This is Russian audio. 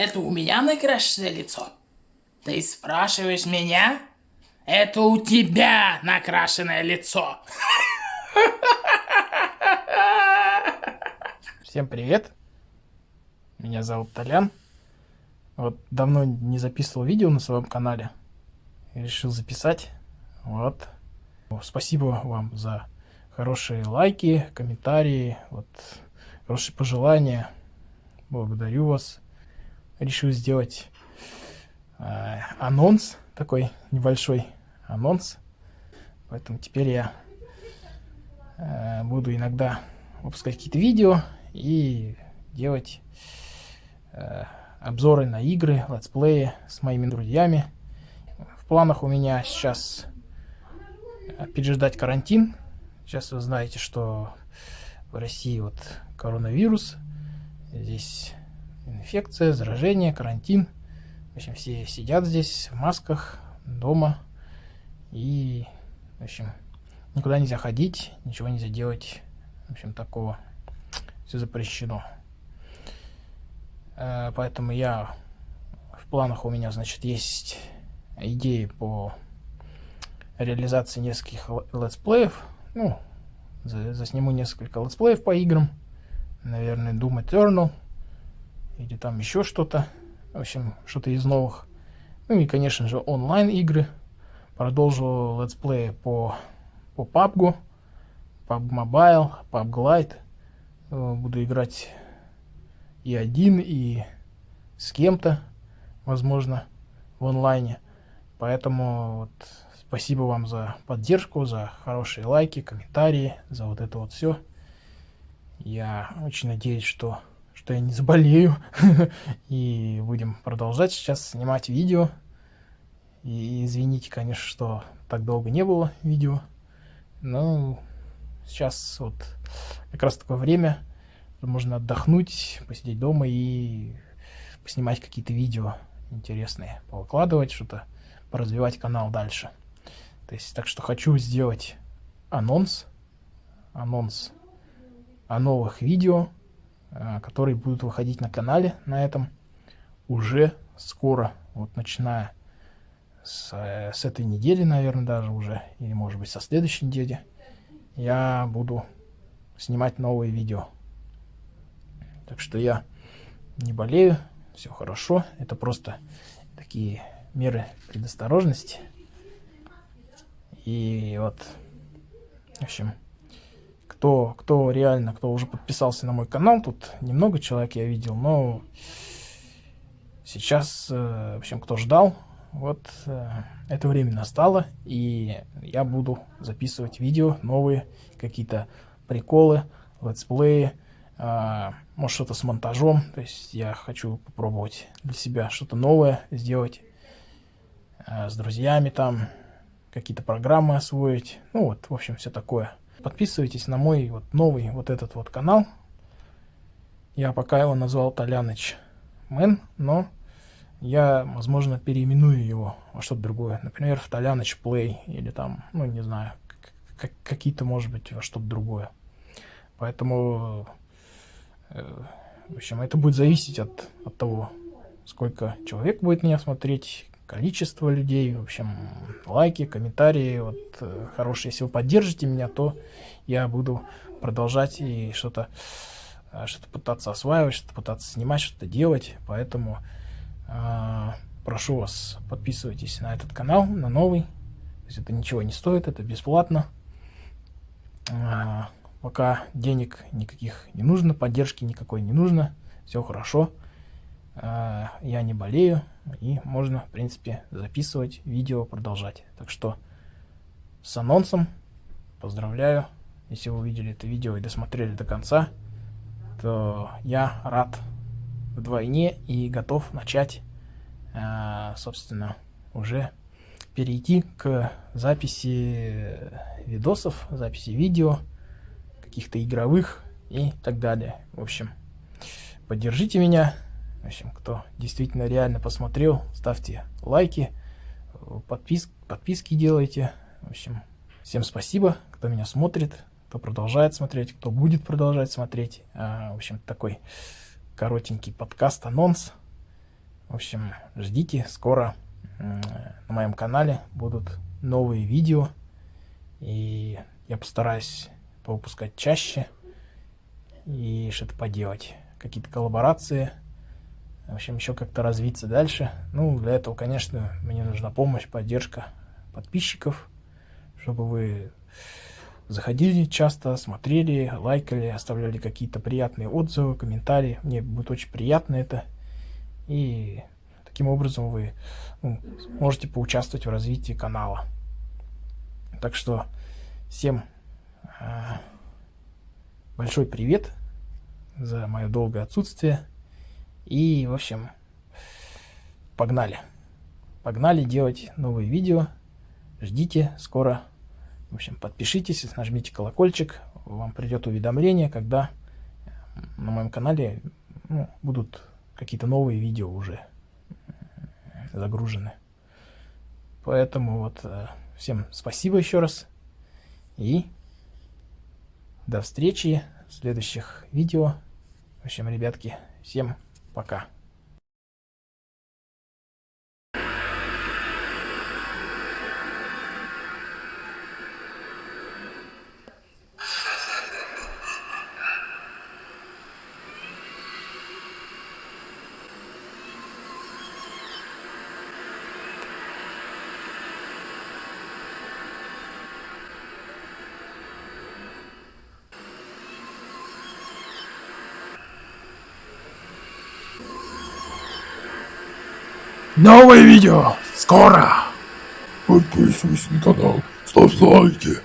Это у меня накрашенное лицо? Ты спрашиваешь меня? Это у тебя накрашенное лицо. Всем привет. Меня зовут Толян. Вот давно не записывал видео на своем канале. Решил записать. Вот. Спасибо вам за хорошие лайки, комментарии, вот, хорошие пожелания. Благодарю вас. Решил сделать э, анонс, такой небольшой анонс. Поэтому теперь я э, буду иногда выпускать какие-то видео и делать э, обзоры на игры, летсплеи с моими друзьями. В планах у меня сейчас переждать карантин. Сейчас вы знаете, что в России вот коронавирус. Здесь инфекция, заражение, карантин. В общем, все сидят здесь в масках, дома. И, в общем, никуда нельзя ходить, ничего нельзя делать. В общем, такого. Все запрещено. Э, поэтому я в планах у меня, значит, есть идеи по реализации нескольких летсплеев. Ну, засниму несколько летсплеев по играм. Наверное, Doom Eternal. Или там еще что-то. В общем, что-то из новых. Ну и, конечно же, онлайн игры. Продолжу летсплеи по, по PUBG, PUBG Mobile, PUBG Lite. Буду играть и один, и с кем-то, возможно, в онлайне. Поэтому вот, спасибо вам за поддержку, за хорошие лайки, комментарии, за вот это вот все. Я очень надеюсь, что, что я не заболею. И будем продолжать сейчас снимать видео. И извините, конечно, что так долго не было видео. Но сейчас вот как раз такое время, можно отдохнуть, посидеть дома и поснимать какие-то видео интересные, повыкладывать что-то, поразвивать канал дальше. То есть, так что хочу сделать анонс, анонс о новых видео, которые будут выходить на канале на этом уже скоро, вот начиная с, э, с этой недели, наверное, даже уже, или может быть со следующей недели, я буду снимать новые видео. Так что я не болею, все хорошо. Это просто такие меры предосторожности. И вот, в общем, кто, кто реально, кто уже подписался на мой канал, тут немного человек я видел, но сейчас, э, в общем, кто ждал, вот э, это время настало, и я буду записывать видео, новые какие-то приколы, летсплеи, а, может что-то с монтажом, то есть я хочу попробовать для себя что-то новое сделать а, с друзьями там, какие-то программы освоить, ну вот, в общем, все такое. Подписывайтесь на мой вот новый вот этот вот канал. Я пока его назвал Толяныч Мэн, но я, возможно, переименую его во что-то другое. Например, в Толяныч Плей или там, ну, не знаю, какие-то, может быть, во что-то другое. Поэтому Э, в общем, это будет зависеть от, от того, сколько человек будет меня смотреть, количество людей, в общем, лайки, комментарии, вот, э, хорошие. Если вы поддержите меня, то я буду продолжать и что-то э, что-то пытаться осваивать, что-то пытаться снимать, что-то делать. Поэтому э, прошу вас, подписывайтесь на этот канал, на новый. То есть это ничего не стоит, это бесплатно. Э, Пока денег никаких не нужно, поддержки никакой не нужно, все хорошо. А, я не болею, и можно, в принципе, записывать видео, продолжать. Так что с анонсом поздравляю. Если вы увидели это видео и досмотрели до конца, то я рад вдвойне и готов начать, а, собственно, уже перейти к записи видосов, записи видео, каких-то игровых и так далее. В общем, поддержите меня. В общем, кто действительно реально посмотрел, ставьте лайки, подпис подписки делайте. В общем, всем спасибо, кто меня смотрит, кто продолжает смотреть, кто будет продолжать смотреть. А, в общем, такой коротенький подкаст-анонс. В общем, ждите, скоро на моем канале будут новые видео. И я постараюсь повыпускать чаще и что-то поделать. Какие-то коллаборации. В общем, еще как-то развиться дальше. Ну, для этого, конечно, мне нужна помощь, поддержка подписчиков, чтобы вы заходили часто, смотрели, лайкали, оставляли какие-то приятные отзывы, комментарии. Мне будет очень приятно это. И таким образом вы ну, можете поучаствовать в развитии канала. Так что всем э, большой привет за мое долгое отсутствие. И, в общем, погнали. Погнали делать новые видео. Ждите, скоро. В общем, подпишитесь, нажмите колокольчик. Вам придет уведомление, когда на моем канале ну, будут какие-то новые видео уже загружены. Поэтому вот э, всем спасибо еще раз. И до встречи в следующих видео. В общем, ребятки, всем пока. Новое видео скоро! Подписывайся на канал, ставь лайки.